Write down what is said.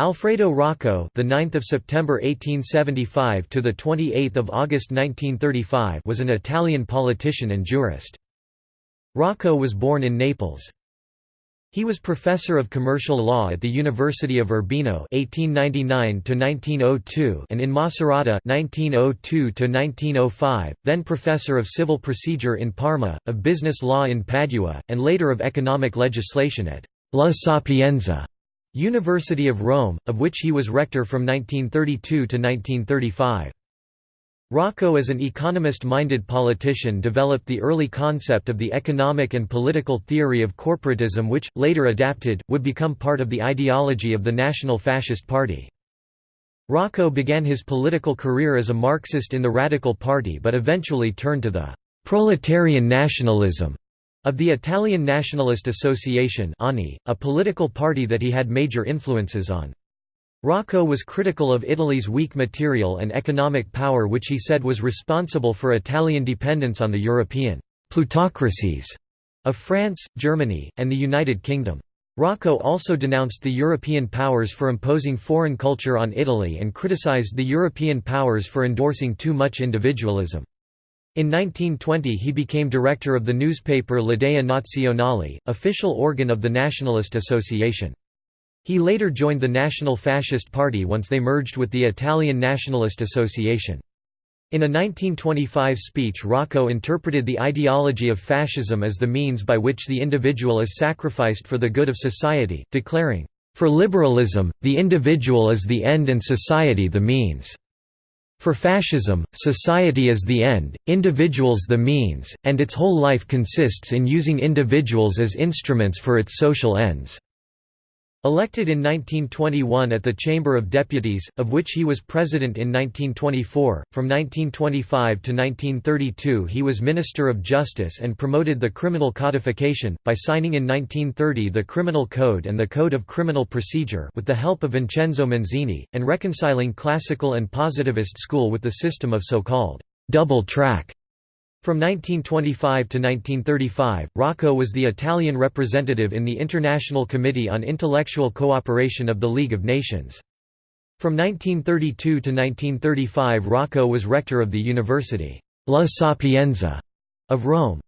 Alfredo Rocco, the 9th of September 1875 to the 28th of August 1935, was an Italian politician and jurist. Rocco was born in Naples. He was professor of commercial law at the University of Urbino (1899–1902) and in Macerata (1902–1905), then professor of civil procedure in Parma, of business law in Padua, and later of economic legislation at La Sapienza. University of Rome, of which he was rector from 1932 to 1935. Rocco as an economist-minded politician developed the early concept of the economic and political theory of corporatism which, later adapted, would become part of the ideology of the National Fascist Party. Rocco began his political career as a Marxist in the Radical Party but eventually turned to the «proletarian nationalism» Of the Italian Nationalist Association a political party that he had major influences on. Rocco was critical of Italy's weak material and economic power which he said was responsible for Italian dependence on the European «plutocracies» of France, Germany, and the United Kingdom. Rocco also denounced the European powers for imposing foreign culture on Italy and criticized the European powers for endorsing too much individualism. In 1920 he became director of the newspaper L'Idea Nazionale, official organ of the Nationalist Association. He later joined the National Fascist Party once they merged with the Italian Nationalist Association. In a 1925 speech Rocco interpreted the ideology of fascism as the means by which the individual is sacrificed for the good of society, declaring, "...for liberalism, the individual is the end and society the means." For fascism, society is the end, individuals the means, and its whole life consists in using individuals as instruments for its social ends. Elected in 1921 at the Chamber of Deputies, of which he was president in 1924, from 1925 to 1932 he was Minister of Justice and promoted the criminal codification, by signing in 1930 the Criminal Code and the Code of Criminal Procedure with the help of Vincenzo Manzini, and reconciling classical and positivist school with the system of so-called double track from 1925 to 1935, Rocco was the Italian representative in the International Committee on Intellectual Cooperation of the League of Nations. From 1932 to 1935 Rocco was rector of the University La Sapienza of Rome.